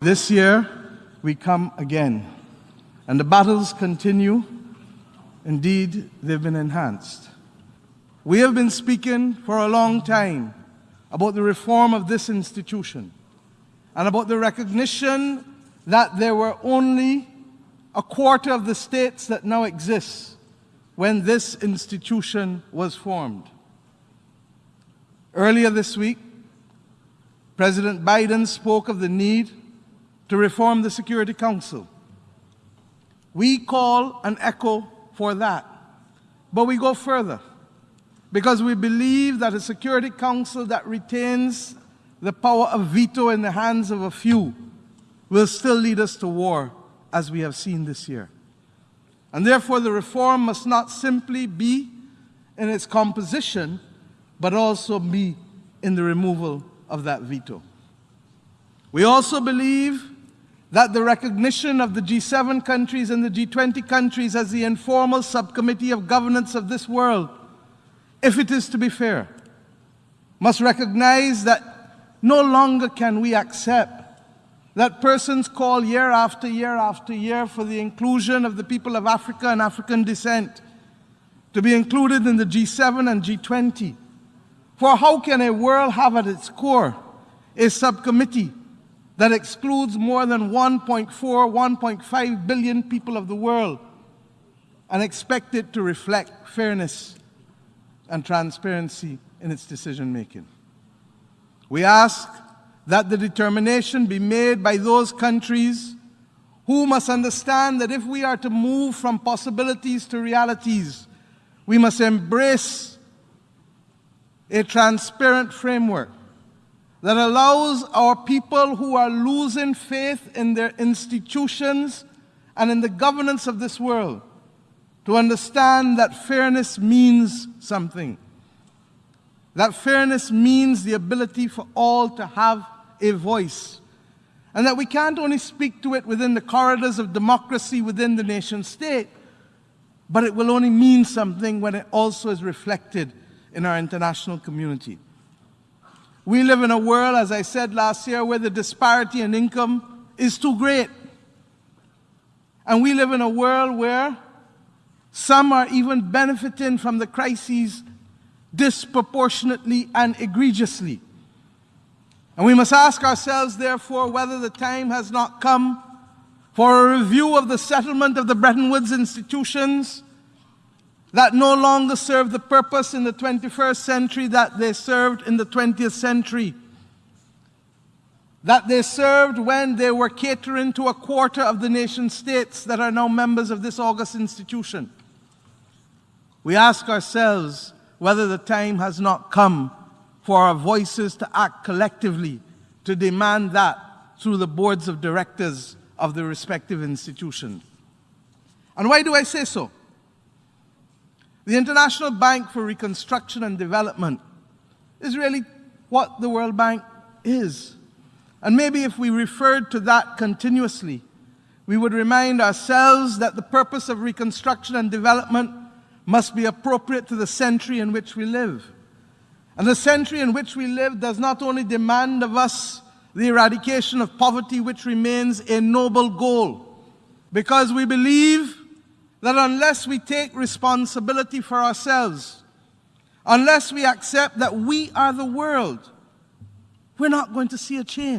This year, we come again, and the battles continue. Indeed, they've been enhanced. We have been speaking for a long time about the reform of this institution and about the recognition that there were only a quarter of the states that now exist when this institution was formed. Earlier this week, President Biden spoke of the need to reform the Security Council. We call an echo for that. But we go further because we believe that a Security Council that retains the power of veto in the hands of a few will still lead us to war, as we have seen this year. And therefore, the reform must not simply be in its composition, but also be in the removal of that veto. We also believe that the recognition of the G7 countries and the G20 countries as the informal subcommittee of governance of this world, if it is to be fair, must recognize that no longer can we accept that persons call year after year after year for the inclusion of the people of Africa and African descent to be included in the G7 and G20. For how can a world have at its core a subcommittee that excludes more than 1.4, 1.5 billion people of the world and expect it to reflect fairness and transparency in its decision making. We ask that the determination be made by those countries who must understand that if we are to move from possibilities to realities, we must embrace a transparent framework that allows our people who are losing faith in their institutions and in the governance of this world to understand that fairness means something. That fairness means the ability for all to have a voice. And that we can't only speak to it within the corridors of democracy within the nation state, but it will only mean something when it also is reflected in our international community. We live in a world, as I said last year, where the disparity in income is too great. And we live in a world where some are even benefiting from the crises disproportionately and egregiously. And we must ask ourselves, therefore, whether the time has not come for a review of the settlement of the Bretton Woods institutions that no longer serve the purpose in the 21st century that they served in the 20th century. That they served when they were catering to a quarter of the nation states that are now members of this august institution. We ask ourselves whether the time has not come for our voices to act collectively to demand that through the boards of directors of the respective institutions. And why do I say so? The International Bank for Reconstruction and Development is really what the World Bank is. And maybe if we referred to that continuously, we would remind ourselves that the purpose of reconstruction and development must be appropriate to the century in which we live. And the century in which we live does not only demand of us the eradication of poverty, which remains a noble goal, because we believe that unless we take responsibility for ourselves, unless we accept that we are the world, we're not going to see a change.